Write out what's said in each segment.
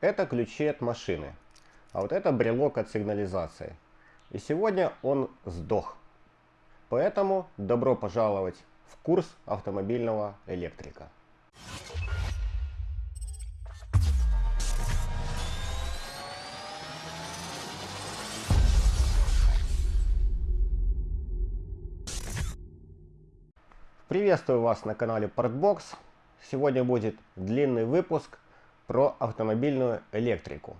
это ключи от машины, а вот это брелок от сигнализации. И сегодня он сдох. Поэтому добро пожаловать в курс автомобильного электрика. Приветствую вас на канале Portbox. Сегодня будет длинный выпуск про автомобильную электрику.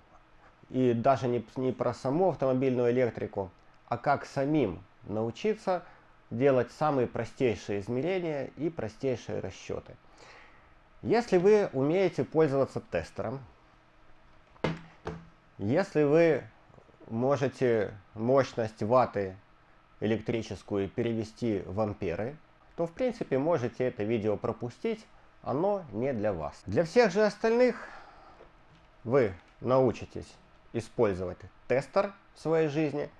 И даже не, не про саму автомобильную электрику, а как самим научиться делать самые простейшие измерения и простейшие расчеты. Если вы умеете пользоваться тестером, если вы можете мощность ваты электрическую перевести в амперы, то в принципе можете это видео пропустить, оно не для вас. Для всех же остальных вы научитесь использовать тестер в своей жизни.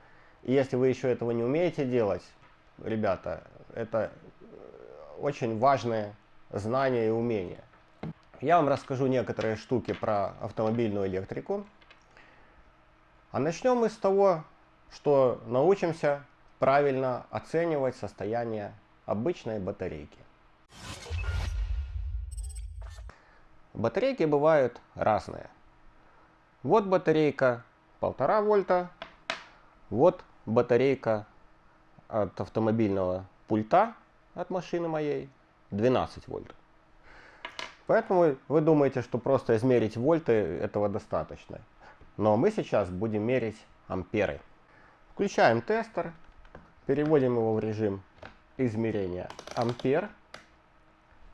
И если вы еще этого не умеете делать, ребята, это очень важное знание и умение. Я вам расскажу некоторые штуки про автомобильную электрику. А начнем мы с того, что научимся правильно оценивать состояние обычной батарейки. Батарейки бывают разные. Вот батарейка 1,5 вольта, вот батарейка от автомобильного пульта от машины моей 12 вольт. Поэтому вы думаете, что просто измерить вольты этого достаточно. Но мы сейчас будем мерить амперы. Включаем тестер, переводим его в режим измерения ампер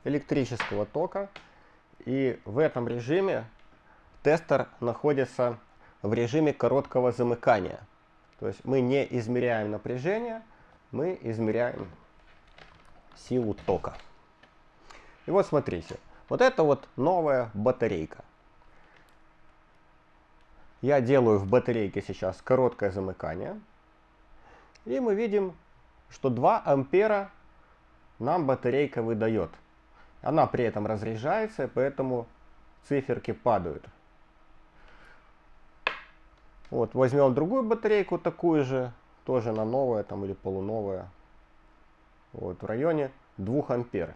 электрического тока. И в этом режиме тестер находится в режиме короткого замыкания. То есть мы не измеряем напряжение, мы измеряем силу тока. И вот смотрите, вот это вот новая батарейка. Я делаю в батарейке сейчас короткое замыкание. И мы видим что 2 ампера нам батарейка выдает. Она при этом разряжается, поэтому циферки падают. Вот, возьмем другую батарейку, такую же, тоже на новая там или полуновая. Вот, в районе 2 ампер.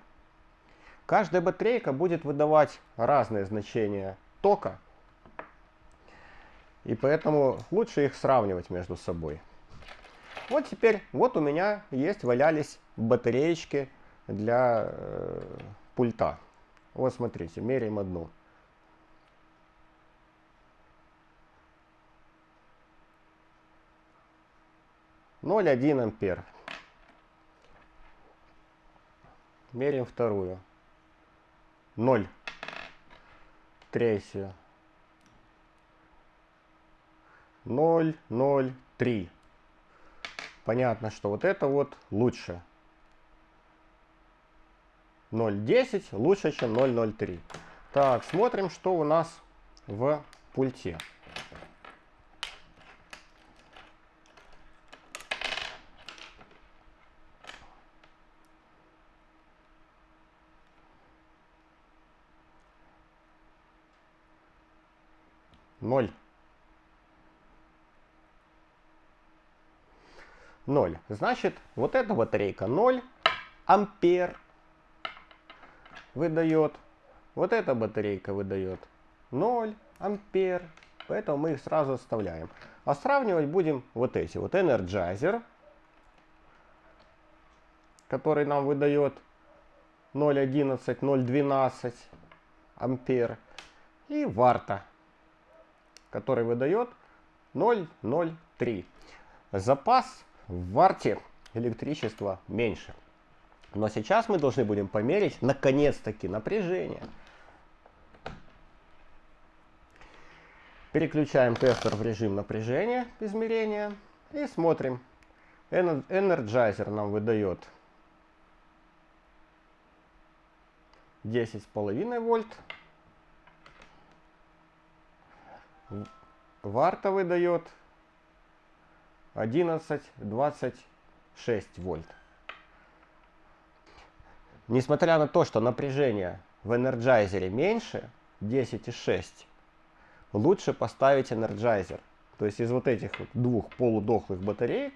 Каждая батарейка будет выдавать разные значения тока. И поэтому лучше их сравнивать между собой. Вот теперь, вот у меня есть, валялись батареечки для э, пульта. Вот смотрите, меряем одну. Ноль один ампер. Меряем вторую. Ноль. Третью. Ноль, ноль, три понятно, что вот это вот лучше. 0.10 лучше, чем 0.03. Так, смотрим, что у нас в пульте. Ноль. 0. Значит, вот эта батарейка 0 ампер выдает. Вот эта батарейка выдает 0 ампер. Поэтому мы их сразу оставляем. А сравнивать будем вот эти. Вот Energizer, который нам выдает 0,11, 0,12 ампер. И Варта, который выдает 0,03. Запас в варте электричества меньше. Но сейчас мы должны будем померить, наконец-таки, напряжение. Переключаем тестер в режим напряжения измерения и смотрим. Energizer нам выдает 10,5 вольт. Варта выдает 11-26 вольт. Несмотря на то, что напряжение в энерджайзере меньше 10,6, лучше поставить энерджайзер. То есть из вот этих вот двух полудохлых батареек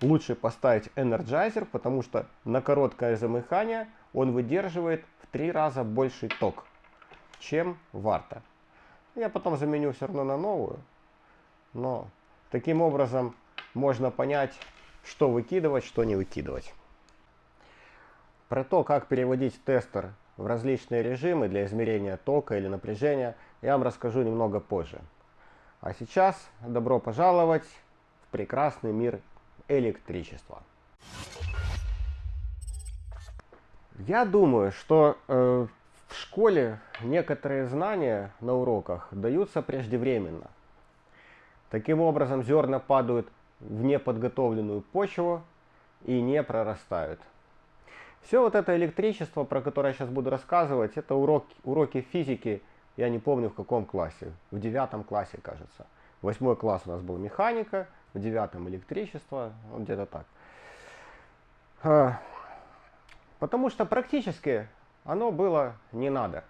лучше поставить энерджайзер, потому что на короткое замыкание он выдерживает в три раза больший ток, чем варта. Я потом заменю все равно на новую, но таким образом можно понять, что выкидывать, что не выкидывать. Про то, как переводить тестер в различные режимы для измерения тока или напряжения, я вам расскажу немного позже. А сейчас добро пожаловать в прекрасный мир электричества. Я думаю, что э, в школе некоторые знания на уроках даются преждевременно. Таким образом, зерна падают в неподготовленную почву и не прорастают. Все вот это электричество, про которое я сейчас буду рассказывать, это уроки, уроки физики, я не помню в каком классе, в девятом классе, кажется. Восьмой класс у нас был механика, в девятом электричество, вот где-то так. А, потому что практически оно было не надо.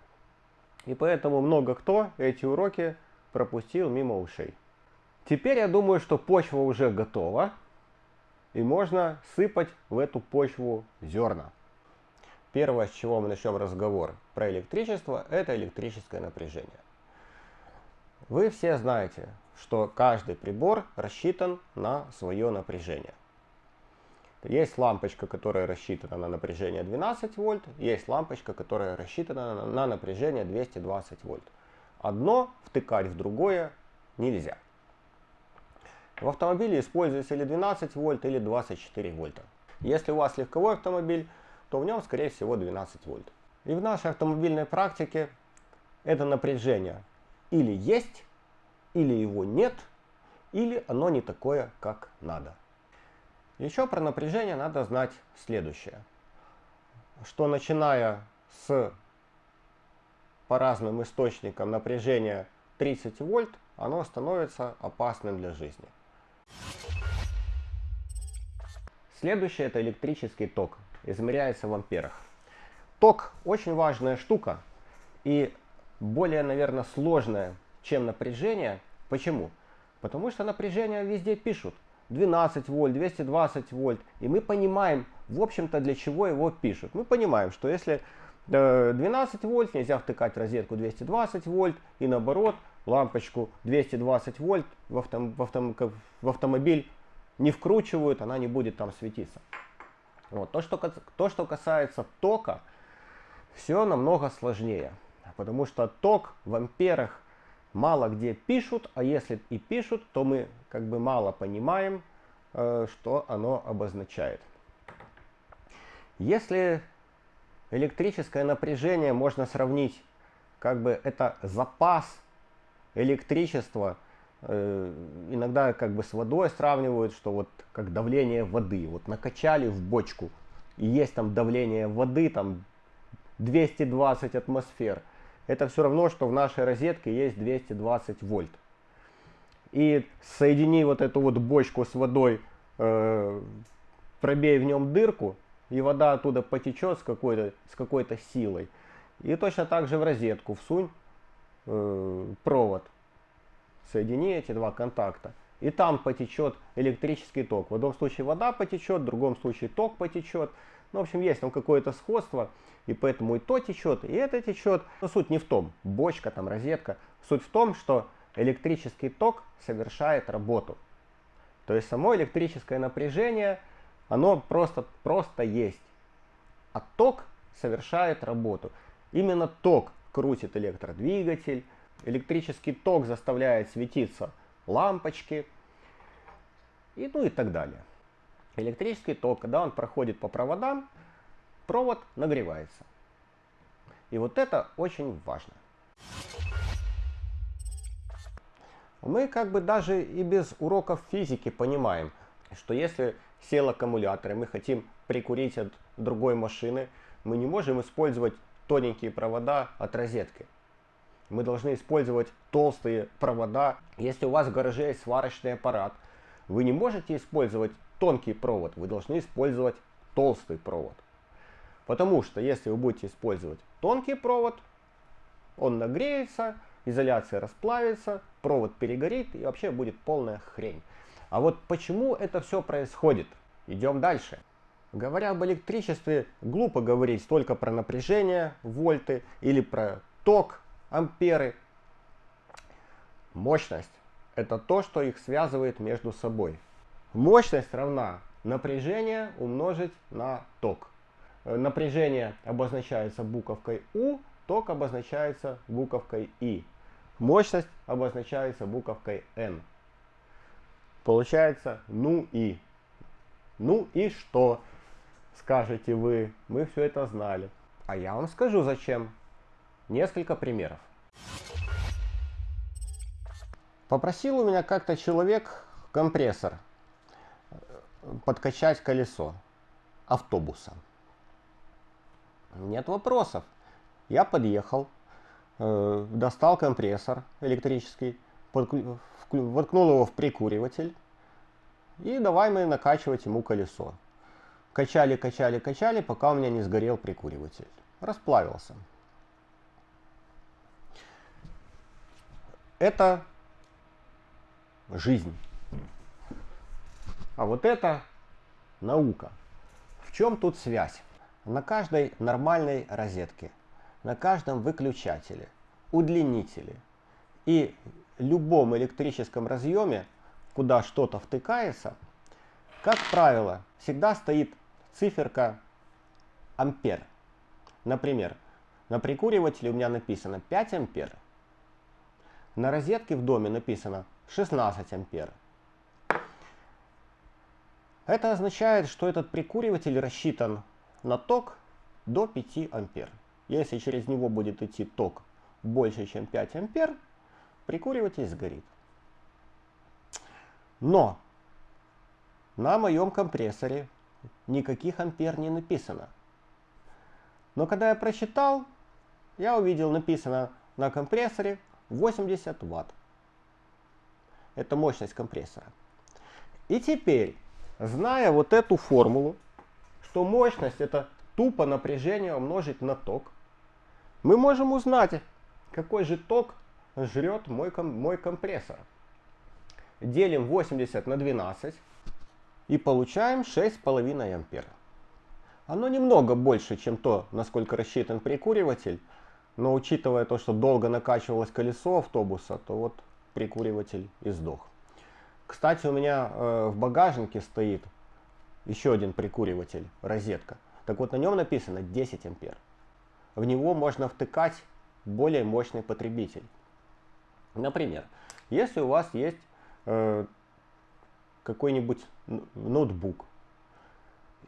И поэтому много кто эти уроки пропустил мимо ушей. Теперь я думаю, что почва уже готова, и можно сыпать в эту почву зерна. Первое, с чего мы начнем разговор про электричество, это электрическое напряжение. Вы все знаете, что каждый прибор рассчитан на свое напряжение. Есть лампочка, которая рассчитана на напряжение 12 вольт, есть лампочка, которая рассчитана на напряжение 220 вольт. Одно втыкать в другое нельзя. В автомобиле используется или 12 вольт, или 24 вольта. Если у вас легковой автомобиль, то в нем, скорее всего, 12 вольт. И в нашей автомобильной практике это напряжение или есть, или его нет, или оно не такое, как надо. Еще про напряжение надо знать следующее. Что начиная с по разным источникам напряжения 30 вольт, оно становится опасным для жизни. Следующее это электрический ток измеряется в амперах. Ток очень важная штука и более, наверное, сложная, чем напряжение. Почему? Потому что напряжение везде пишут. 12 вольт, 220 вольт. И мы понимаем, в общем-то, для чего его пишут. Мы понимаем, что если 12 э, вольт, нельзя втыкать розетку 220 вольт. И наоборот, лампочку 220 вольт в, авто, в, авто, в автомобиль не вкручивают, она не будет там светиться. Вот. То, что, то, что касается тока, все намного сложнее. Потому что ток в амперах мало где пишут, а если и пишут, то мы как бы мало понимаем, э, что оно обозначает. Если электрическое напряжение можно сравнить, как бы это запас электричества, Э, иногда как бы с водой сравнивают, что вот как давление воды. Вот накачали в бочку, и есть там давление воды, там 220 атмосфер. Это все равно, что в нашей розетке есть 220 вольт. И соедини вот эту вот бочку с водой, э, пробей в нем дырку, и вода оттуда потечет с какой-то с какой-то силой. И точно так же в розетку всунь э, провод соедини эти два контакта, и там потечет электрический ток. В одном случае вода потечет, в другом случае ток потечет. Ну, в общем, есть там какое-то сходство, и поэтому и то течет, и это течет. Но суть не в том, бочка, там, розетка. Суть в том, что электрический ток совершает работу. То есть само электрическое напряжение, оно просто, просто есть. А ток совершает работу. Именно ток крутит электродвигатель, электрический ток заставляет светиться лампочки, и ну и так далее. Электрический ток, когда он проходит по проводам, провод нагревается. И вот это очень важно. Мы как бы даже и без уроков физики понимаем, что если сел аккумулятор и мы хотим прикурить от другой машины, мы не можем использовать тоненькие провода от розетки мы должны использовать толстые провода. Если у вас в гараже есть сварочный аппарат, вы не можете использовать тонкий провод, вы должны использовать толстый провод. Потому что если вы будете использовать тонкий провод, он нагреется, изоляция расплавится, провод перегорит и вообще будет полная хрень. А вот почему это все происходит? Идем дальше. Говоря об электричестве, глупо говорить только про напряжение, вольты, или про ток, амперы. Мощность – это то, что их связывает между собой. Мощность равна напряжение умножить на ток. Э, напряжение обозначается буковкой У, ток обозначается буковкой И. Мощность обозначается буковкой N. Получается ну и. Ну и что? Скажете вы, мы все это знали. А я вам скажу зачем. Несколько примеров. Попросил у меня как-то человек компрессор подкачать колесо автобуса. Нет вопросов. Я подъехал, э, достал компрессор электрический, воткнул его в прикуриватель и давай мы накачивать ему колесо. Качали, качали, качали, пока у меня не сгорел прикуриватель. Расплавился. Это жизнь. А вот это наука. В чем тут связь? На каждой нормальной розетке, на каждом выключателе, удлинителе и любом электрическом разъеме, куда что-то втыкается, как правило, всегда стоит циферка ампер. Например, на прикуривателе у меня написано 5 ампер. На розетке в доме написано 16 ампер. Это означает, что этот прикуриватель рассчитан на ток до 5 ампер. Если через него будет идти ток больше, чем 5 ампер, прикуриватель сгорит. Но на моем компрессоре никаких ампер не написано. Но когда я прочитал, я увидел написано на компрессоре 80 ватт. Это мощность компрессора. И теперь, зная вот эту формулу, что мощность это тупо напряжение умножить на ток, мы можем узнать, какой же ток жрет мой, мой компрессор. Делим 80 на 12 и получаем 6,5 ампер. Оно немного больше, чем то, насколько рассчитан прикуриватель, но учитывая то, что долго накачивалось колесо автобуса, то вот прикуриватель и сдох. Кстати, у меня э, в багажнике стоит еще один прикуриватель, розетка. Так вот, на нем написано 10 ампер. В него можно втыкать более мощный потребитель. Например, если у вас есть э, какой-нибудь ноутбук,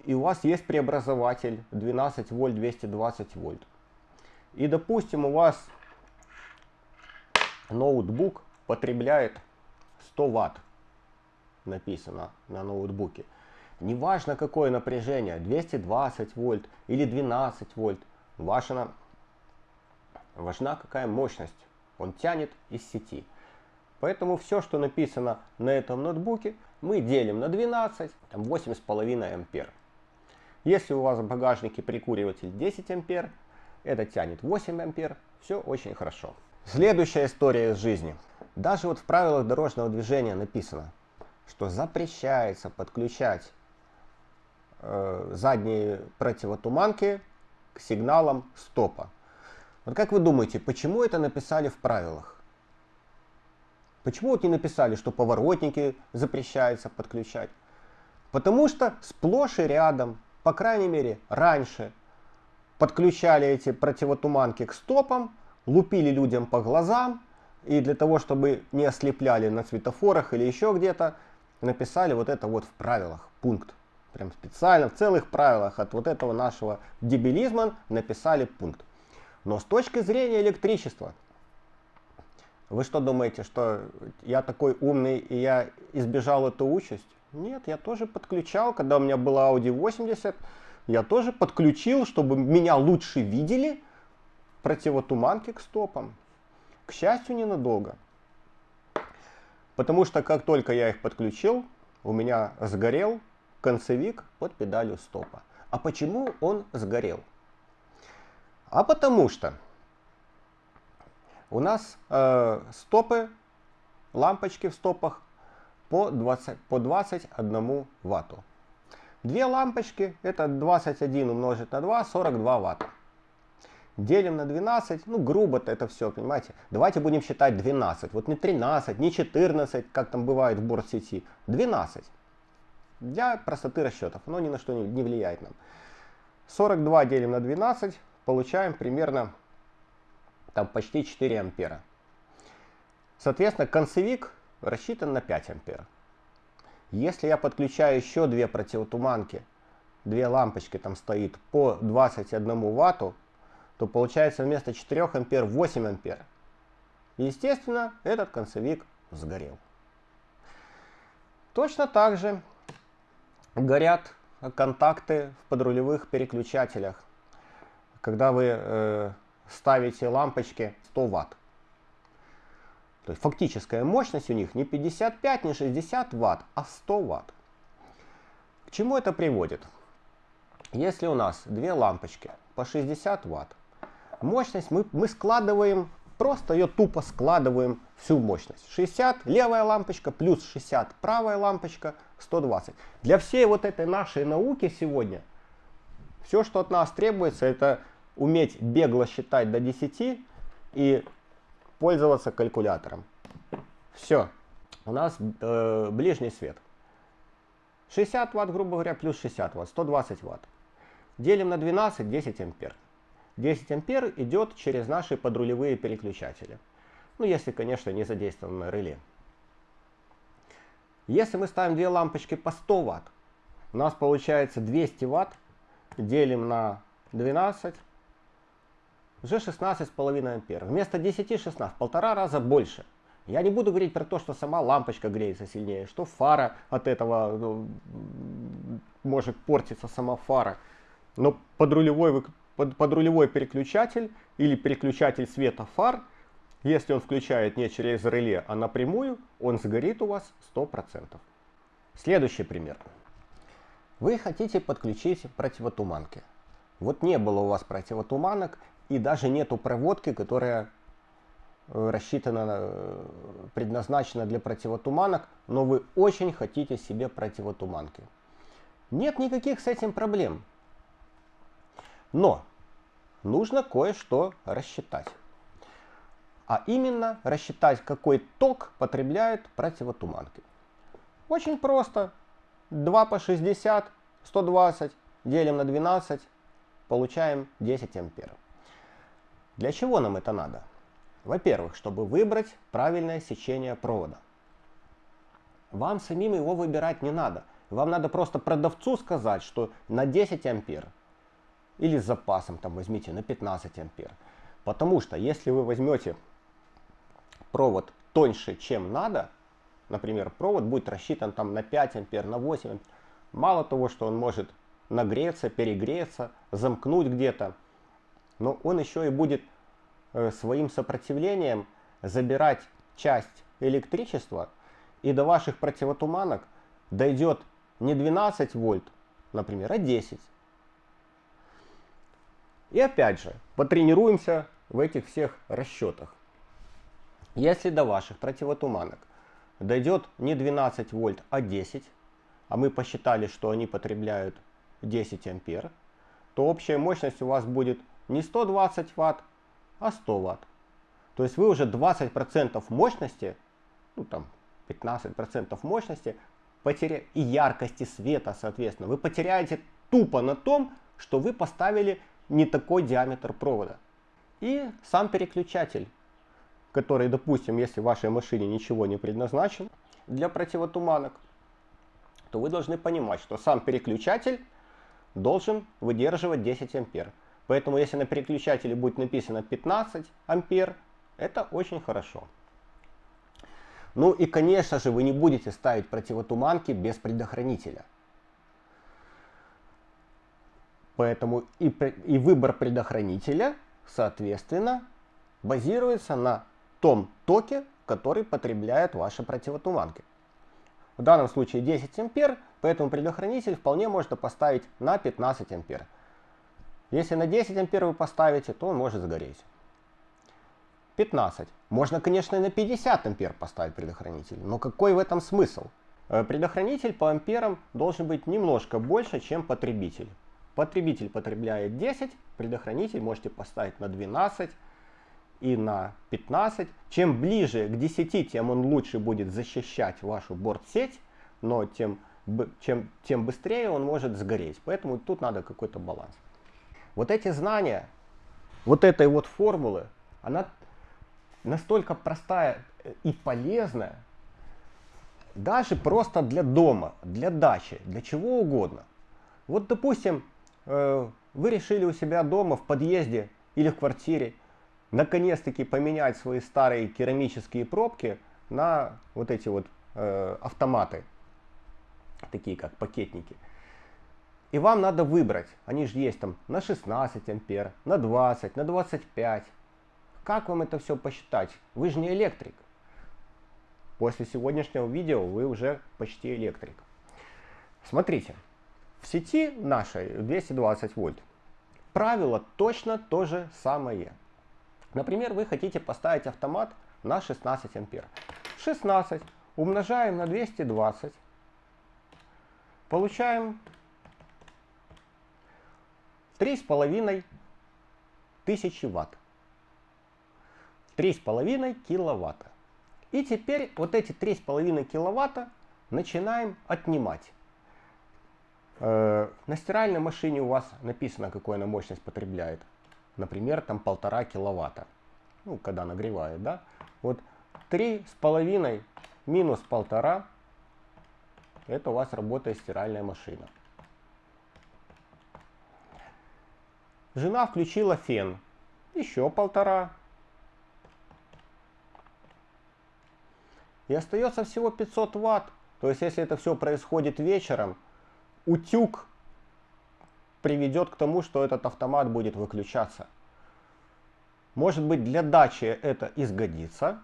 и у вас есть преобразователь 12 вольт, 220 вольт, и допустим у вас ноутбук потребляет 100 ватт, написано на ноутбуке. Неважно какое напряжение, 220 вольт или 12 вольт, важна, важна какая мощность он тянет из сети. Поэтому все, что написано на этом ноутбуке, мы делим на 12, там 8,5 ампер. Если у вас в багажнике прикуриватель 10 ампер, это тянет 8 ампер, все очень хорошо. Следующая история из жизни. Даже вот в правилах дорожного движения написано, что запрещается подключать э, задние противотуманки к сигналам стопа. Вот как вы думаете, почему это написали в правилах? Почему вот не написали, что поворотники запрещается подключать? Потому что сплошь и рядом, по крайней мере раньше, подключали эти противотуманки к стопам, лупили людям по глазам, и для того, чтобы не ослепляли на светофорах или еще где-то, написали вот это вот в правилах, пункт. Прям специально в целых правилах от вот этого нашего дебилизма написали пункт. Но с точки зрения электричества, вы что думаете, что я такой умный и я избежал эту участь? Нет, я тоже подключал, когда у меня была Audi 80, я тоже подключил, чтобы меня лучше видели, противотуманки к стопам. К счастью, ненадолго. Потому что как только я их подключил, у меня сгорел концевик под педалью стопа. А почему он сгорел? А потому что у нас э, стопы, лампочки в стопах по, 20, по 21 ватту. Две лампочки, это 21 умножить на 2, 42 ватта. Делим на 12, ну грубо-то это все, понимаете. Давайте будем считать 12, вот не 13, не 14, как там бывает в борт-сети, 12. Для простоты расчетов, оно ни на что не, не влияет нам. 42 делим на 12, получаем примерно там почти 4 ампера. Соответственно, концевик рассчитан на 5 ампер. Если я подключаю еще две противотуманки, две лампочки там стоит по 21 ватту, то получается вместо 4 ампер 8 ампер. Естественно, этот концевик сгорел. Точно так же горят контакты в подрулевых переключателях, когда вы э, ставите лампочки 100 ватт. То есть фактическая мощность у них не 55, не 60 ватт, а 100 ватт. К чему это приводит? Если у нас две лампочки по 60 ватт, мощность мы, мы складываем, просто ее тупо складываем всю мощность. 60 левая лампочка плюс 60 правая лампочка 120. Для всей вот этой нашей науки сегодня все, что от нас требуется, это уметь бегло считать до 10 и пользоваться калькулятором. Все. У нас э, ближний свет. 60 ватт, грубо говоря, плюс 60 ватт, 120 ватт. Делим на 12, 10 ампер. 10 ампер идет через наши подрулевые переключатели. Ну, если, конечно, не задействовано реле. Если мы ставим две лампочки по 100 ватт, у нас получается 200 ватт, делим на 12, уже 16,5 ампер. Вместо 10 16, полтора раза больше. Я не буду говорить про то, что сама лампочка греется сильнее, что фара от этого ну, может портиться сама фара. Но подрулевой, под, подрулевой переключатель или переключатель света фар, если он включает не через реле, а напрямую, он сгорит у вас 100%. Следующий пример. Вы хотите подключить противотуманки. Вот не было у вас противотуманок, и даже нету проводки, которая э, рассчитана, э, предназначена для противотуманок, но вы очень хотите себе противотуманки. Нет никаких с этим проблем. Но нужно кое-что рассчитать. А именно рассчитать, какой ток потребляют противотуманки. Очень просто. 2 по 60, 120, делим на 12, получаем 10 амперов. Для чего нам это надо? Во-первых, чтобы выбрать правильное сечение провода. Вам самим его выбирать не надо. Вам надо просто продавцу сказать, что на 10 ампер или с запасом там возьмите на 15 ампер. Потому что если вы возьмете провод тоньше, чем надо, например, провод будет рассчитан там на 5 ампер, на 8 ампер, мало того, что он может нагреться, перегреться, замкнуть где-то, но он еще и будет э, своим сопротивлением забирать часть электричества, и до ваших противотуманок дойдет не 12 вольт, например, а 10. И опять же, потренируемся в этих всех расчетах. Если до ваших противотуманок дойдет не 12 вольт, а 10, а мы посчитали, что они потребляют 10 ампер, то общая мощность у вас будет не 120 ватт, а 100 ватт. То есть вы уже 20% мощности, ну там 15% мощности потеря... и яркости света, соответственно, вы потеряете тупо на том, что вы поставили не такой диаметр провода. И сам переключатель, который, допустим, если в вашей машине ничего не предназначен для противотуманок, то вы должны понимать, что сам переключатель должен выдерживать 10 ампер. Поэтому если на переключателе будет написано 15 ампер, это очень хорошо. Ну и конечно же вы не будете ставить противотуманки без предохранителя. Поэтому и, и выбор предохранителя, соответственно, базируется на том токе, который потребляют ваши противотуманки. В данном случае 10 ампер, поэтому предохранитель вполне можно поставить на 15 ампер. Если на 10 ампер вы поставите, то он может сгореть. 15. Можно, конечно, и на 50 ампер поставить предохранитель, но какой в этом смысл? Э, предохранитель по амперам должен быть немножко больше, чем потребитель. Потребитель потребляет 10, предохранитель можете поставить на 12 и на 15. Чем ближе к 10, тем он лучше будет защищать вашу борт-сеть, но тем, чем, тем быстрее он может сгореть. Поэтому тут надо какой-то баланс. Вот эти знания, вот этой вот формулы, она настолько простая и полезная, даже просто для дома, для дачи, для чего угодно. Вот, допустим, э, вы решили у себя дома в подъезде или в квартире наконец-таки поменять свои старые керамические пробки на вот эти вот э, автоматы, такие как пакетники. И вам надо выбрать, они же есть там на 16 ампер, на 20, на 25. Как вам это все посчитать? Вы же не электрик. После сегодняшнего видео вы уже почти электрик. Смотрите, в сети нашей 220 вольт правило точно то же самое. Например, вы хотите поставить автомат на 16 ампер. 16 умножаем на 220. Получаем 3,5 тысячи ватт. 3,5 киловатта. И теперь вот эти 3,5 киловатта начинаем отнимать. Э, на стиральной машине у вас написано, какую она мощность потребляет. Например, там полтора киловатта. Ну, когда нагревает, да? Вот 3,5 минус полтора, это у вас работает стиральная машина. Жена включила фен. Еще полтора. И остается всего 500 ватт. То есть, если это все происходит вечером, утюг приведет к тому, что этот автомат будет выключаться. Может быть для дачи это изгодится,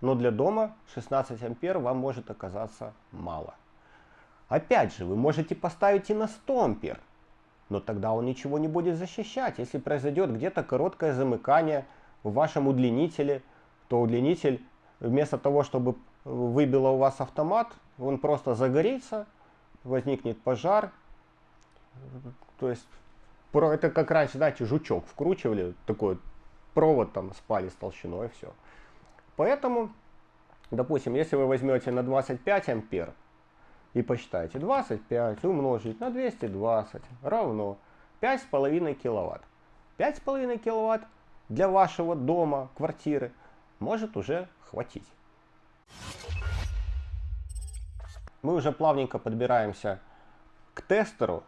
но для дома 16 ампер вам может оказаться мало. Опять же, вы можете поставить и на 100 ампер, но тогда он ничего не будет защищать. Если произойдет где-то короткое замыкание в вашем удлинителе, то удлинитель вместо того, чтобы выбило у вас автомат, он просто загорится, возникнет пожар. То есть, это как раньше, знаете, жучок вкручивали, такой провод там спали с толщиной, все. Поэтому, допустим, если вы возьмете на 25 ампер и посчитаете 25 умножить на 220 равно 5,5 киловатт. 5,5 киловатт для вашего дома, квартиры может уже хватить. Мы уже плавненько подбираемся к тестеру,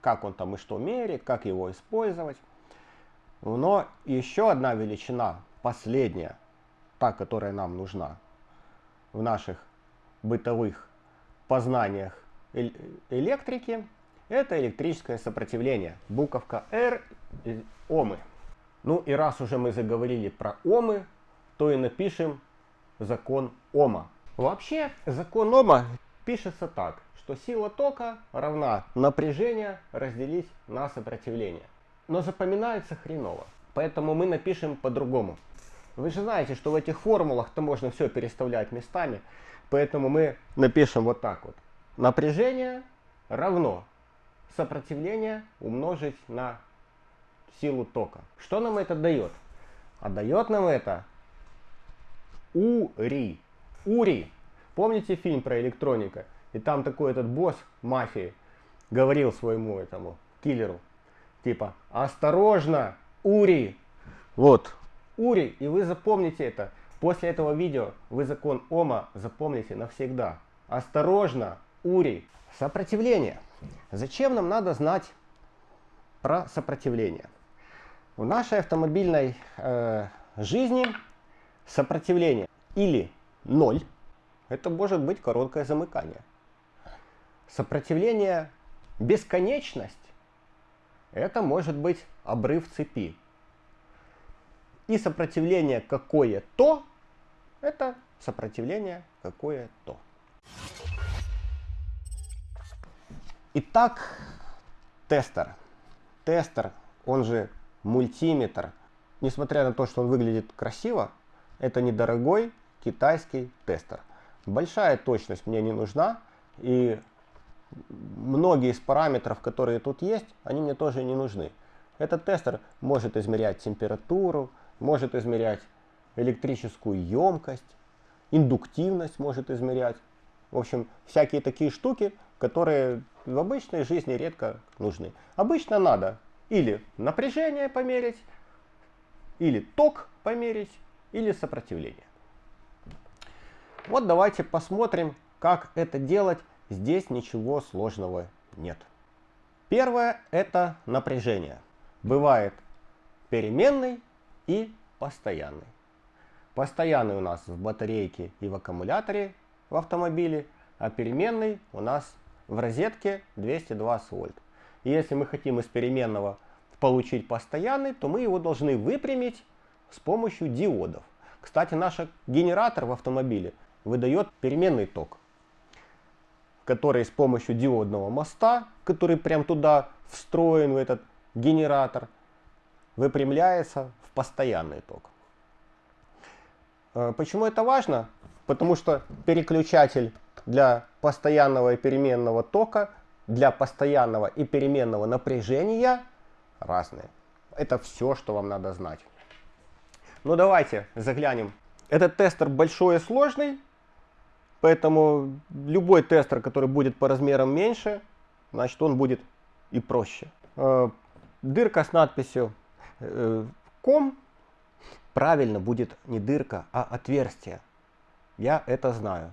как он там и что меряет, как его использовать. Но еще одна величина, последняя, та, которая нам нужна в наших бытовых познаниях электрики, это электрическое сопротивление. Буковка R, омы. Ну и раз уже мы заговорили про омы, то и напишем закон Ома. Вообще закон Ома пишется так, что сила тока равна напряжение разделить на сопротивление но запоминается хреново. Поэтому мы напишем по-другому. Вы же знаете, что в этих формулах-то можно все переставлять местами. Поэтому мы напишем вот так вот. Напряжение равно сопротивление умножить на силу тока. Что нам это дает? А дает нам это УРИ. УРИ. Помните фильм про электроника? И там такой этот босс мафии говорил своему этому киллеру, Типа, осторожно, Ури. Вот, Ури, и вы запомните это. После этого видео вы закон Ома запомните навсегда. Осторожно, Ури. Сопротивление. Зачем нам надо знать про сопротивление? В нашей автомобильной э, жизни сопротивление или ноль, это может быть короткое замыкание. Сопротивление бесконечность это может быть обрыв цепи. И сопротивление какое-то, это сопротивление какое-то. Итак, тестер. Тестер, он же мультиметр. несмотря на то, что он выглядит красиво, это недорогой китайский тестер. Большая точность мне не нужна, и многие из параметров, которые тут есть, они мне тоже не нужны. Этот тестер может измерять температуру, может измерять электрическую емкость, индуктивность может измерять. В общем, всякие такие штуки, которые в обычной жизни редко нужны. Обычно надо или напряжение померить, или ток померить, или сопротивление. Вот давайте посмотрим, как это делать. Здесь ничего сложного нет. Первое это напряжение. Бывает переменный и постоянный. Постоянный у нас в батарейке и в аккумуляторе в автомобиле, а переменный у нас в розетке 220 вольт. И если мы хотим из переменного получить постоянный, то мы его должны выпрямить с помощью диодов. Кстати, наш генератор в автомобиле выдает переменный ток, который с помощью диодного моста, который прям туда встроен в этот генератор, выпрямляется в постоянный ток. Э, почему это важно? Потому что переключатель для постоянного и переменного тока, для постоянного и переменного напряжения разные. Это все, что вам надо знать. Ну давайте заглянем. Этот тестер большой и сложный, поэтому любой тестер, который будет по размерам меньше, значит он будет и проще. Э, дырка с надписью э, «ком» правильно будет не дырка, а отверстие. Я это знаю.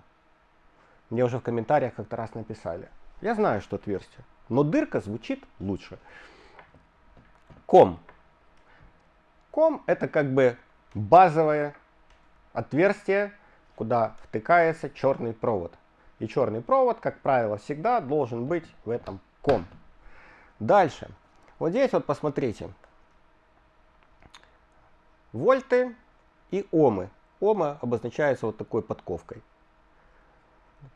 Мне уже в комментариях как-то раз написали. Я знаю, что отверстие, но дырка звучит лучше. Ком. Ком это как бы базовое отверстие, куда втыкается черный провод. И черный провод, как правило, всегда должен быть в этом ком. Дальше. Вот здесь вот посмотрите. Вольты и омы. Ома обозначается вот такой подковкой.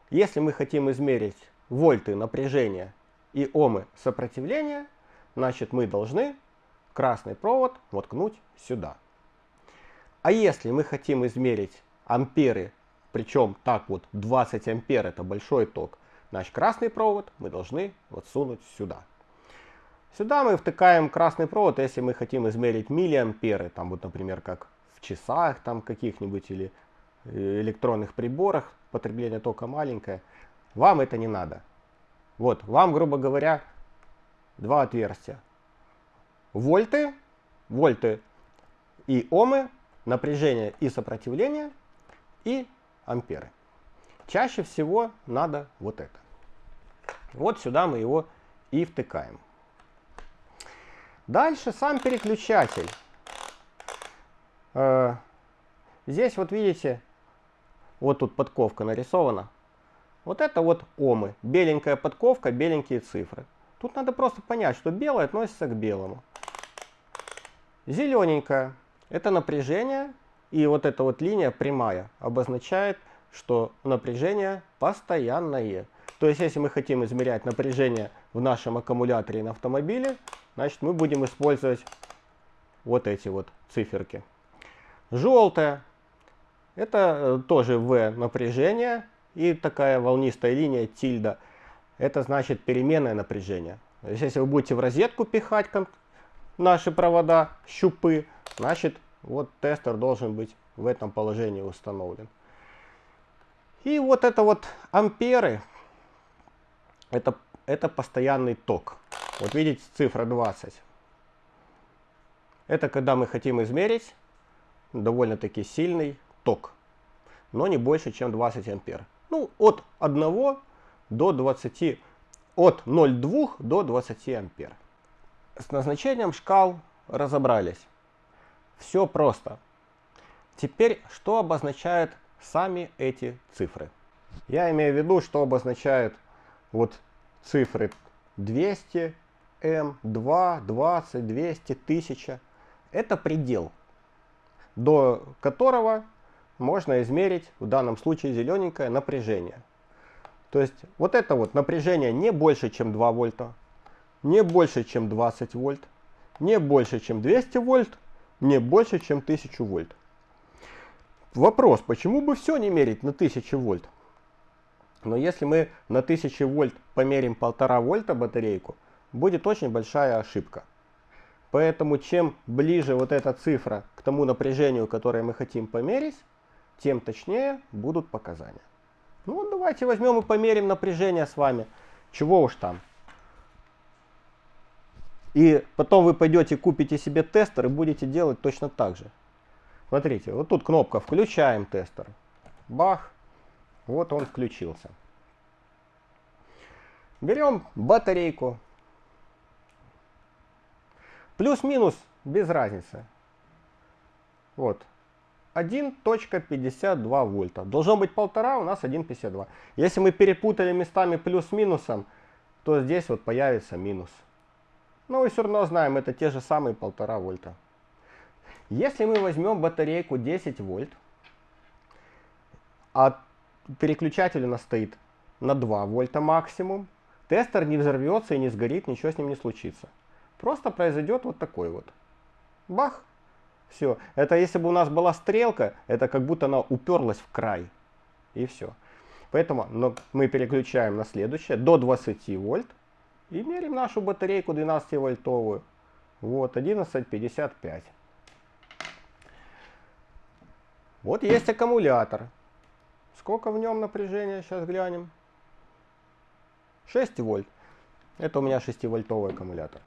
Если мы хотим измерить вольты напряжения и омы сопротивления, значит мы должны красный провод воткнуть сюда. А если мы хотим измерить амперы, причем так вот 20 ампер это большой ток, значит красный провод мы должны вот сунуть сюда. Сюда мы втыкаем красный провод, если мы хотим измерить миллиамперы, там вот например как в часах там каких-нибудь или э, электронных приборах, потребление тока маленькое, вам это не надо. Вот, вам, грубо говоря, два отверстия. Вольты, вольты и омы, напряжение и сопротивление, и амперы. Чаще всего надо вот это. Вот сюда мы его и втыкаем. Дальше сам переключатель. Э, здесь вот видите, вот тут подковка нарисована. Вот это вот омы. Беленькая подковка, беленькие цифры. Тут надо просто понять, что белое относится к белому. Зелененькая – это напряжение, и вот эта вот линия прямая обозначает, что напряжение постоянное. То есть, если мы хотим измерять напряжение в нашем аккумуляторе на автомобиле, значит мы будем использовать вот эти вот циферки. Желтая это э, тоже V напряжение и такая волнистая линия тильда. Это значит переменное напряжение. То есть, если вы будете в розетку пихать наши провода, щупы, значит вот тестер должен быть в этом положении установлен. И вот это вот амперы, это, это постоянный ток. Вот видите цифра 20. Это когда мы хотим измерить довольно-таки сильный ток, но не больше, чем 20 ампер. Ну, от 1 до 20, от 0,2 до 20 ампер. С назначением шкал разобрались. Все просто. Теперь, что обозначают сами эти цифры? Я имею в виду, что обозначают вот цифры 200, М, 2, 20, 200, 1000. Это предел до которого можно измерить, в данном случае зелененькое, напряжение. То есть вот это вот напряжение не больше, чем 2 вольта, не больше, чем 20 вольт, не больше, чем 200 вольт, не больше, чем 1000 вольт. Вопрос, почему бы все не мерить на 1000 вольт? Но если мы на 1000 вольт померим 1,5 вольта батарейку, будет очень большая ошибка. Поэтому чем ближе вот эта цифра к тому напряжению, которое мы хотим померить, тем точнее будут показания. Ну давайте возьмем и померим напряжение с вами. Чего уж там. И потом вы пойдете купите себе тестер и будете делать точно так же. Смотрите, вот тут кнопка «Включаем тестер». Бах, вот он включился. Берем батарейку. Плюс-минус без разницы. Вот. 1.52 вольта. Должно быть полтора, у нас 1.52. Если мы перепутали местами плюс-минусом, то здесь вот появится минус. Но мы все равно знаем, это те же самые полтора вольта. Если мы возьмем батарейку 10 вольт, а переключатель у нас стоит на 2 вольта максимум, тестер не взорвется и не сгорит, ничего с ним не случится. Просто произойдет вот такой вот. Бах! Все. Это если бы у нас была стрелка, это как будто она уперлась в край. И все. Поэтому но мы переключаем на следующее, до 20 вольт. И мерим нашу батарейку 12 вольтовую. Вот, 11.55. Вот есть аккумулятор. Сколько в нем напряжения, сейчас глянем. 6 вольт. Это у меня 6-вольтовый аккумулятор.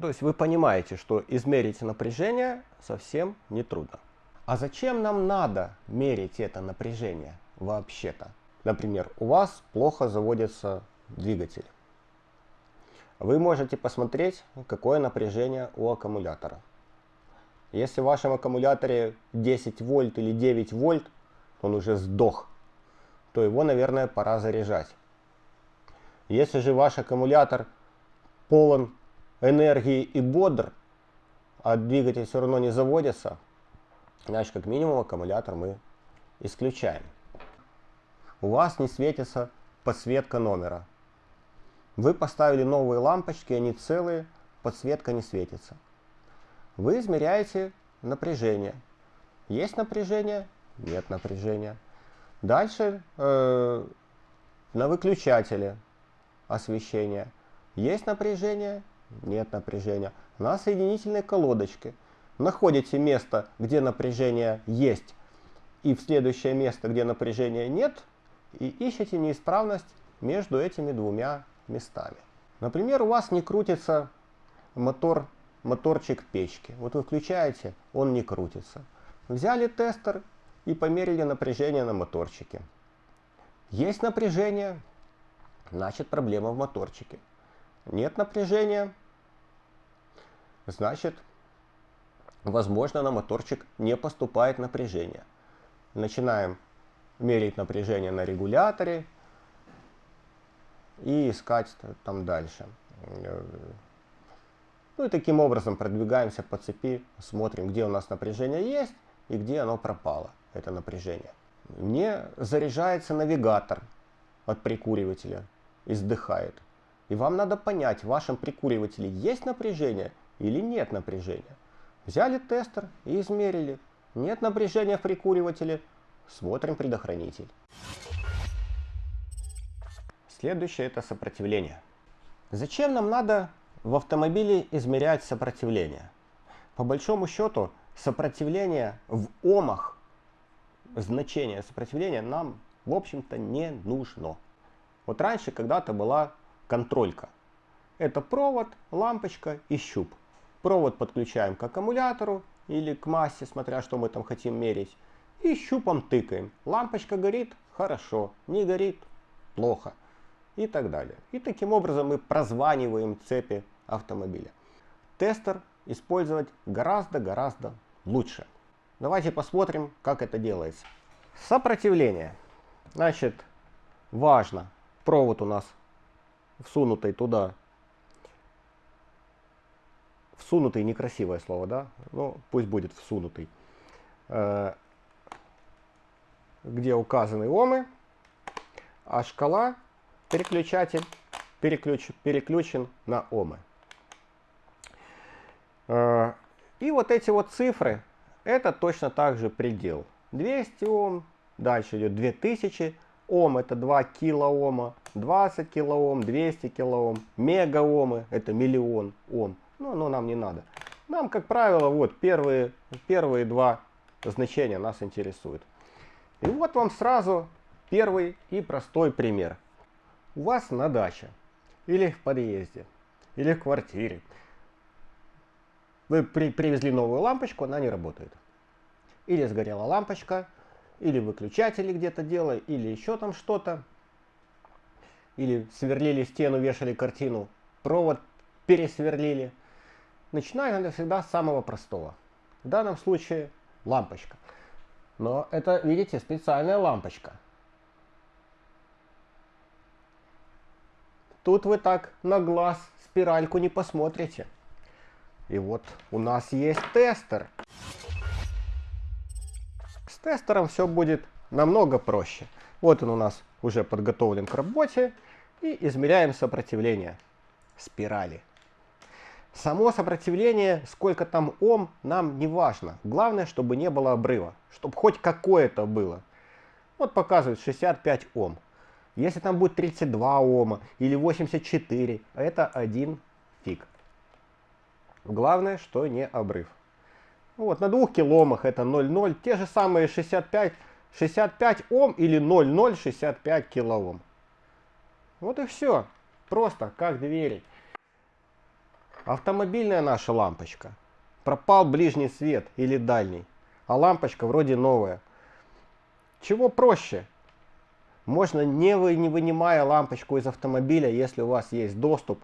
То есть вы понимаете, что измерить напряжение совсем не трудно. А зачем нам надо мерить это напряжение вообще-то? Например, у вас плохо заводится двигатель. Вы можете посмотреть, какое напряжение у аккумулятора. Если в вашем аккумуляторе 10 вольт или 9 вольт, он уже сдох, то его, наверное, пора заряжать. Если же ваш аккумулятор полон энергии и бодр, а двигатель все равно не заводится, значит, как минимум аккумулятор мы исключаем. У вас не светится подсветка номера. Вы поставили новые лампочки, они целые, подсветка не светится. Вы измеряете напряжение. Есть напряжение? Нет напряжения. Дальше э, на выключателе освещения. Есть напряжение? Нет напряжения. На соединительной колодочке. Находите место, где напряжение есть, и в следующее место, где напряжения нет, и ищете неисправность между этими двумя местами. Например, у вас не крутится мотор моторчик печки. Вот вы включаете, он не крутится. Взяли тестер и померили напряжение на моторчике. Есть напряжение, значит проблема в моторчике. Нет напряжения, значит, возможно, на моторчик не поступает напряжение. Начинаем мерить напряжение на регуляторе и искать там дальше. Ну и таким образом продвигаемся по цепи, смотрим, где у нас напряжение есть и где оно пропало, это напряжение. Мне заряжается навигатор от прикуривателя, издыхает. И вам надо понять, в вашем прикуривателе есть напряжение или нет напряжения. Взяли тестер и измерили. Нет напряжения в прикуривателе, смотрим предохранитель. Следующее это сопротивление. Зачем нам надо в автомобиле измерять сопротивление. По большому счету, сопротивление в омах, значение сопротивления нам, в общем-то, не нужно. Вот раньше когда-то была контролька. Это провод, лампочка и щуп. Провод подключаем к аккумулятору или к массе, смотря что мы там хотим мерить. И щупом тыкаем. Лампочка горит? Хорошо. Не горит? Плохо. И так далее. И таким образом мы прозваниваем цепи автомобиля. Тестер использовать гораздо-гораздо лучше. Давайте посмотрим, как это делается. Сопротивление. Значит, важно, провод у нас всунутый туда. Всунутый некрасивое слово, да? Ну, пусть будет всунутый. Э, где указаны омы, а шкала, переключатель, переключ, переключен на омы. Э, И вот эти вот цифры, это точно так же предел. 200 Ом, дальше идет 2000 Ом, это 2 килоома, 20 килоом, 200 килоом, мегаомы, это миллион Ом. Ну, но нам не надо. Нам, как правило, вот первые, первые два значения нас интересуют. И вот вам сразу первый и простой пример. У вас на даче, или в подъезде, или в квартире. Вы при, привезли новую лампочку, она не работает. Или сгорела лампочка, или выключатели где-то делали, или еще там что-то. Или сверлили стену, вешали картину, провод пересверлили. Начинаем надо всегда с самого простого. В данном случае лампочка. Но это, видите, специальная лампочка. Тут вы так на глаз спиральку не посмотрите. И вот у нас есть тестер. С тестером все будет намного проще. Вот он у нас уже подготовлен к работе. И измеряем сопротивление спирали. Само сопротивление, сколько там Ом, нам не важно. Главное, чтобы не было обрыва. Чтобы хоть какое-то было. Вот показывает 65 Ом. Если там будет 32 Ома или 84, это один фиг. Главное, что не обрыв. Вот, на двух киломах это 0,0. Те же самые 65, 65 Ом или 0,065 килоом. Вот и все. Просто как двери. Автомобильная наша лампочка. Пропал ближний свет или дальний. А лампочка вроде новая. Чего проще? Можно, не, вы, не вынимая лампочку из автомобиля, если у вас есть доступ,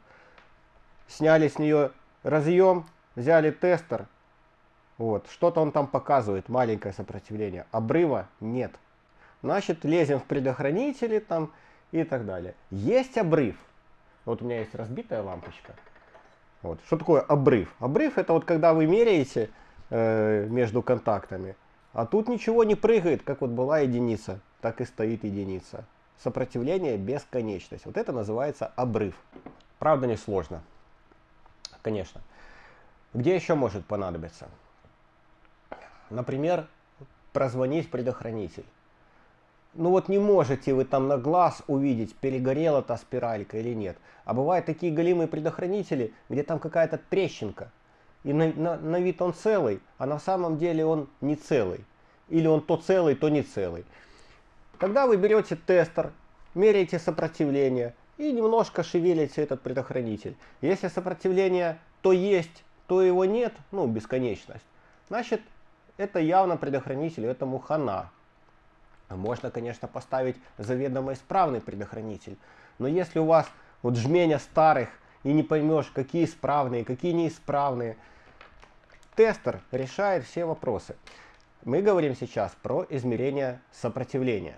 сняли с нее разъем, взяли тестер, вот, что-то он там показывает, маленькое сопротивление, обрыва нет. Значит, лезем в предохранители там и так далее. Есть обрыв. Вот у меня есть разбитая лампочка. Вот. Что такое обрыв? Обрыв это вот когда вы меряете э, между контактами, а тут ничего не прыгает, как вот была единица так и стоит единица. Сопротивление бесконечность. Вот это называется обрыв. Правда не сложно. Конечно. Где еще может понадобиться? Например, прозвонить предохранитель. Ну вот не можете вы там на глаз увидеть, перегорела та спиралька или нет. А бывают такие голимые предохранители, где там какая-то трещинка. И на, на, на вид он целый, а на самом деле он не целый. Или он то целый, то не целый. Тогда вы берете тестер, меряете сопротивление и немножко шевелите этот предохранитель. Если сопротивление то есть, то его нет, ну бесконечность, значит это явно предохранитель, этому хана. Можно, конечно, поставить заведомо исправный предохранитель, но если у вас вот жменя старых и не поймешь, какие исправные, какие неисправные, тестер решает все вопросы. Мы говорим сейчас про измерение сопротивления.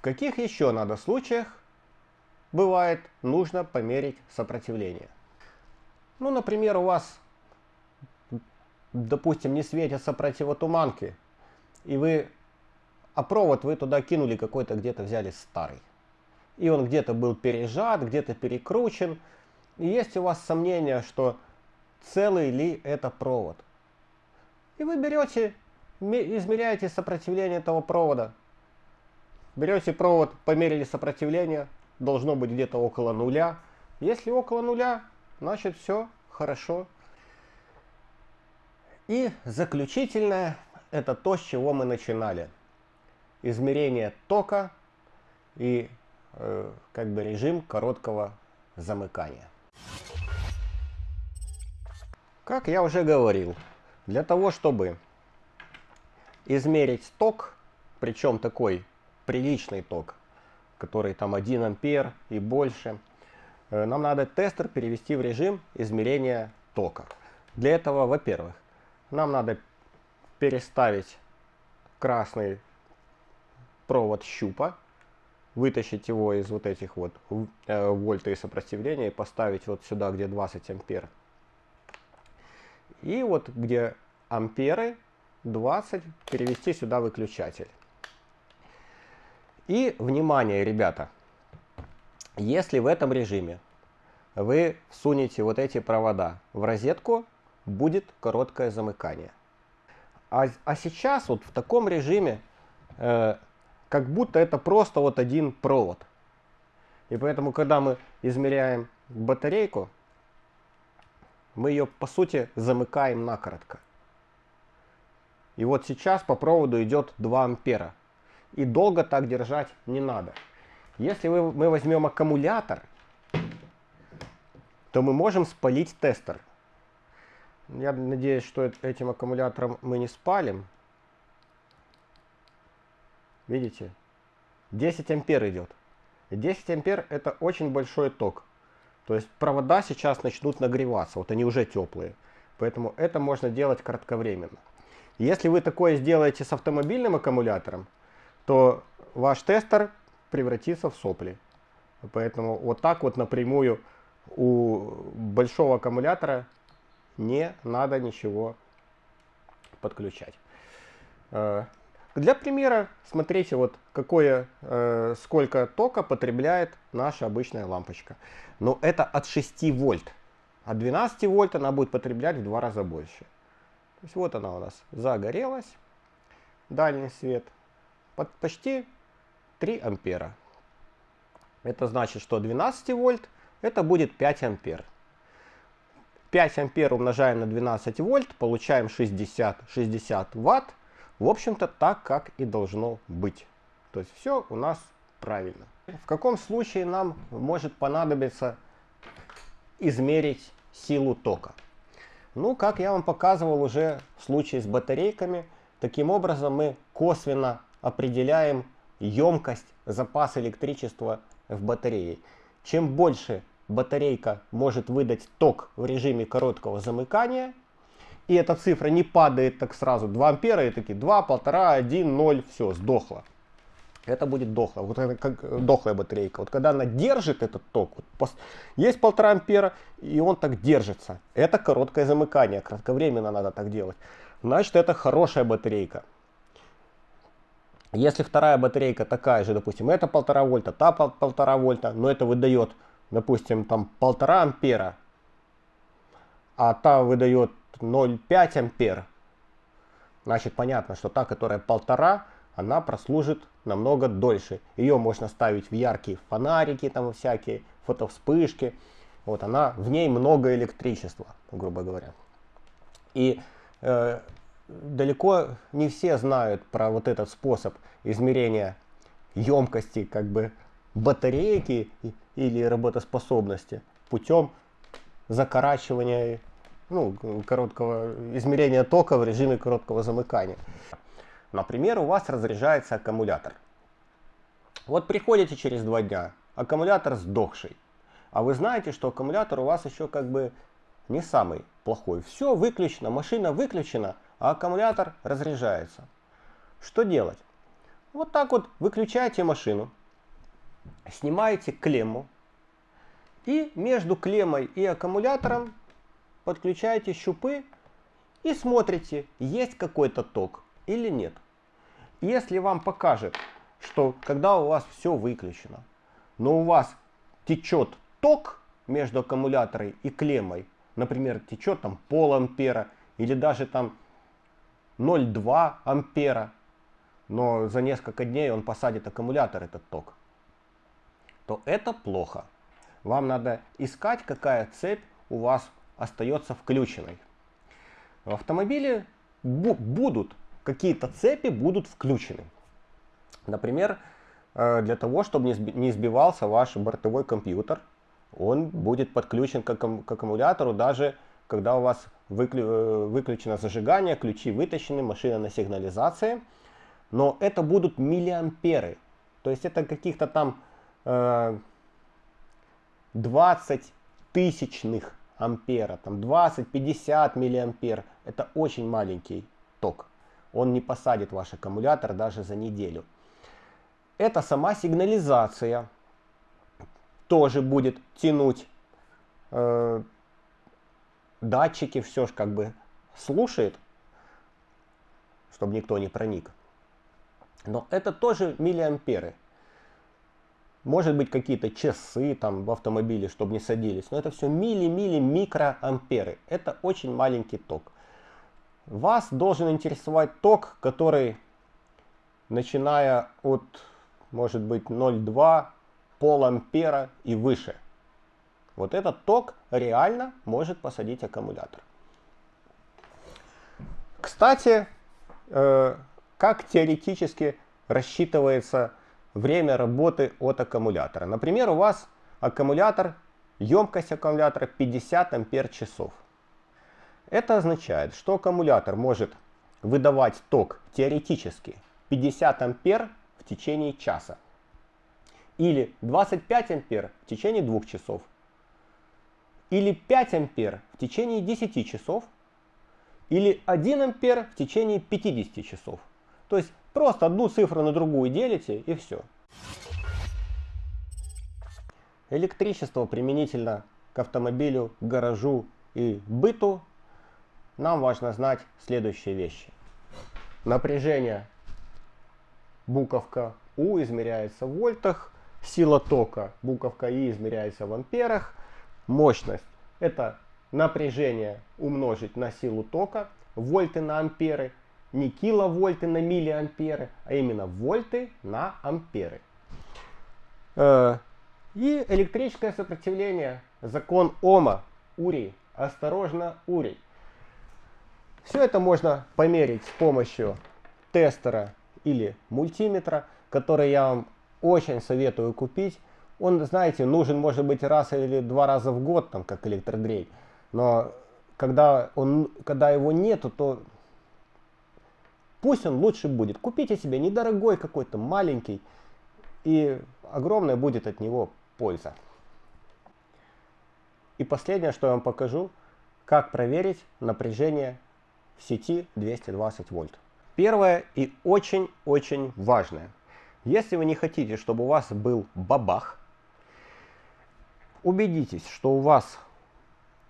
В каких еще надо случаях бывает нужно померить сопротивление? Ну, например, у вас, допустим, не светятся противотуманки, и вы, а провод вы туда кинули какой-то, где-то взяли старый. И он где-то был пережат, где-то перекручен. И есть у вас сомнения, что целый ли это провод. И вы берете, измеряете сопротивление этого провода. Берете провод, померили сопротивление, должно быть где-то около нуля. Если около нуля, значит все хорошо. И заключительное, это то, с чего мы начинали. Измерение тока и э, как бы режим короткого замыкания. Как я уже говорил, для того, чтобы измерить ток, причем такой приличный ток, который там 1 ампер и больше, э, нам надо тестер перевести в режим измерения тока. Для этого, во-первых, нам надо переставить красный провод щупа, вытащить его из вот этих вот э, вольта и сопротивления и поставить вот сюда, где 20 ампер. И вот где амперы 20 перевести сюда выключатель. И, внимание, ребята, если в этом режиме вы всунете вот эти провода в розетку, будет короткое замыкание. А, а сейчас вот в таком режиме, э, как будто это просто вот один провод. И поэтому, когда мы измеряем батарейку, мы ее по сути замыкаем накоротко. И вот сейчас по проводу идет 2 ампера. И долго так держать не надо. Если вы, мы возьмем аккумулятор, то мы можем спалить тестер. Я надеюсь, что этим аккумулятором мы не спалим. Видите? 10 ампер идет. 10 ампер это очень большой ток. То есть провода сейчас начнут нагреваться. Вот они уже теплые. Поэтому это можно делать кратковременно. Если вы такое сделаете с автомобильным аккумулятором, то ваш тестер превратится в сопли. Поэтому вот так вот напрямую у большого аккумулятора не надо ничего подключать. Э, для примера смотрите, вот какое, э, сколько тока потребляет наша обычная лампочка. Но это от 6 вольт. От 12 вольт она будет потреблять в два раза больше. То есть вот она у нас загорелась, дальний свет, под почти 3 ампера. Это значит, что 12 вольт это будет 5 ампер. 5 ампер умножаем на 12 вольт, получаем 60, 60 ватт. В общем-то так, как и должно быть. То есть все у нас правильно. В каком случае нам может понадобиться измерить силу тока? Ну, как я вам показывал уже в случае с батарейками, таким образом мы косвенно определяем емкость, запас электричества в батарее. Чем больше батарейка может выдать ток в режиме короткого замыкания, и эта цифра не падает так сразу 2 ампера, и такие 2, 1,5, 1, 0, все, сдохло. Это будет дохло, вот это как дохлая батарейка. Вот когда она держит этот ток, вот, есть 1,5 ампера, и он так держится. Это короткое замыкание, кратковременно надо так делать. Значит, это хорошая батарейка. Если вторая батарейка такая же, допустим, это 1,5 вольта, та 1,5 вольта, но это выдает допустим, там полтора ампера, а та выдает 0,5 ампер, значит понятно, что та, которая полтора, она прослужит намного дольше. Ее можно ставить в яркие фонарики, там всякие фотовспышки. Вот она, в ней много электричества, грубо говоря. И э, далеко не все знают про вот этот способ измерения емкости как бы батарейки или работоспособности путем закорачивания ну, короткого измерения тока в режиме короткого замыкания. Например, у вас разряжается аккумулятор. Вот приходите через два дня, аккумулятор сдохший. А вы знаете, что аккумулятор у вас еще как бы не самый плохой. Все выключено, машина выключена, а аккумулятор разряжается. Что делать? Вот так вот выключаете машину, снимаете клемму и между клеммой и аккумулятором подключаете щупы и смотрите, есть какой-то ток или нет. Если вам покажет, что когда у вас все выключено, но у вас течет ток между аккумулятором и клеммой, например, течет там пол ампера или даже там 0,2 ампера, но за несколько дней он посадит аккумулятор этот ток, то это плохо. Вам надо искать, какая цепь у вас остается включенной. В автомобиле бу будут какие-то цепи будут включены. Например, э, для того, чтобы не сбивался ваш бортовой компьютер, он будет подключен к, к аккумулятору даже когда у вас выклю э, выключено зажигание, ключи вытащены, машина на сигнализации. Но это будут миллиамперы. То есть это каких-то там 20 э, тысячных ампера, там 20-50 миллиампер. Это очень маленький ток. Он не посадит ваш аккумулятор даже за неделю. Это сама сигнализация тоже будет тянуть. Э, датчики все же как бы слушает, чтобы никто не проник. Но это тоже миллиамперы. может быть какие-то часы там в автомобиле, чтобы не садились. Но это все милли-милли микроамперы. Это очень маленький ток. Вас должен интересовать ток, который, начиная от, может быть, 0,2, пол ампера и выше. Вот этот ток реально может посадить аккумулятор. Кстати, э, как теоретически рассчитывается время работы от аккумулятора. Например, у вас аккумулятор, емкость аккумулятора 50 ампер часов. Это означает, что аккумулятор может выдавать ток теоретически 50 ампер в течение часа. Или 25 ампер в течение 2 часов. Или 5 ампер в течение 10 часов. Или 1 ампер в течение 50 часов. То есть просто одну цифру на другую делите и все. Электричество применительно к автомобилю, гаражу и быту нам важно знать следующие вещи. Напряжение буковка У измеряется в вольтах, сила тока буковка И измеряется в амперах, мощность это напряжение умножить на силу тока, вольты на амперы, не киловольты на миллиамперы, а именно вольты на амперы. Э, и электрическое сопротивление, закон Ома, Урий, осторожно, Урий. Все это можно померить с помощью тестера или мультиметра, который я вам очень советую купить. Он, знаете, нужен может быть раз или два раза в год, там, как электродрей. Но когда, он, когда его нету, то пусть он лучше будет. Купите себе недорогой какой-то, маленький, и огромная будет от него польза. И последнее, что я вам покажу, как проверить напряжение в сети 220 вольт. Первое и очень-очень важное. Если вы не хотите, чтобы у вас был бабах, убедитесь, что у вас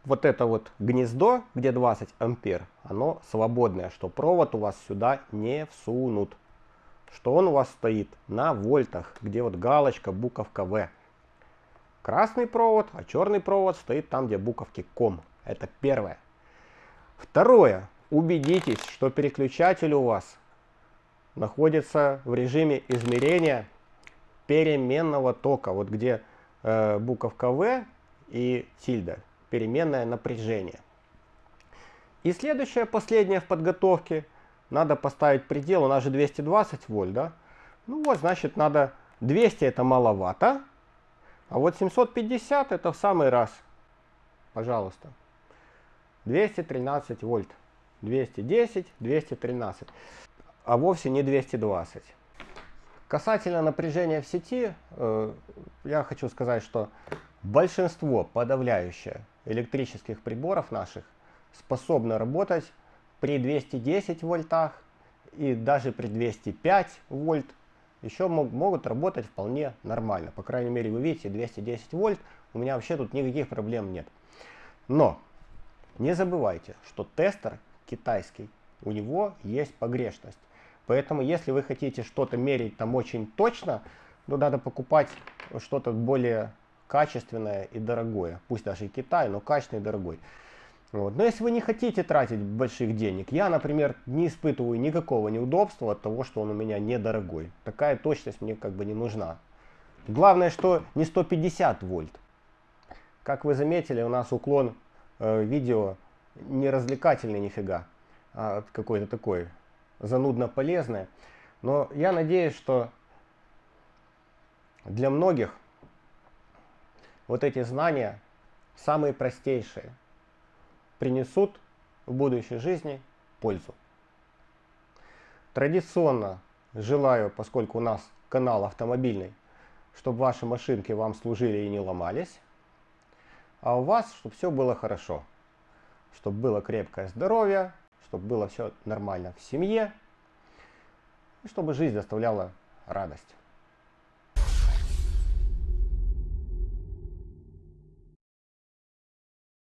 вот это вот гнездо, где 20 ампер, оно свободное, что провод у вас сюда не всунут. Что он у вас стоит на вольтах, где вот галочка, буковка В. Красный провод, а черный провод стоит там, где буковки ком. Это первое. Второе. Убедитесь, что переключатель у вас находится в режиме измерения переменного тока. Вот где э, буковка В и тильда переменное напряжение. И следующее, последнее в подготовке, надо поставить предел, у нас же 220 вольт, да? Ну вот, значит, надо 200 это маловато, а вот 750 это в самый раз. Пожалуйста. 213 вольт. 210, 213. А вовсе не 220. Касательно напряжения в сети, э, я хочу сказать, что большинство подавляющее электрических приборов наших способны работать при 210 вольтах и даже при 205 вольт еще мог, могут работать вполне нормально. По крайней мере, вы видите, 210 вольт, у меня вообще тут никаких проблем нет. Но не забывайте, что тестер китайский, у него есть погрешность. Поэтому, если вы хотите что-то мерить там очень точно, то надо покупать что-то более качественное и дорогое. Пусть даже и Китай, но качественный и дорогой. Вот. Но если вы не хотите тратить больших денег, я, например, не испытываю никакого неудобства от того, что он у меня недорогой. Такая точность мне как бы не нужна. Главное, что не 150 вольт. Как вы заметили, у нас уклон э, видео не развлекательный нифига, а какой-то такой занудно полезное. Но я надеюсь, что для многих вот эти знания, самые простейшие, принесут в будущей жизни пользу. Традиционно желаю, поскольку у нас канал автомобильный, чтобы ваши машинки вам служили и не ломались, а у вас, чтобы все было хорошо, чтобы было крепкое здоровье, чтобы было все нормально в семье, и чтобы жизнь доставляла радость.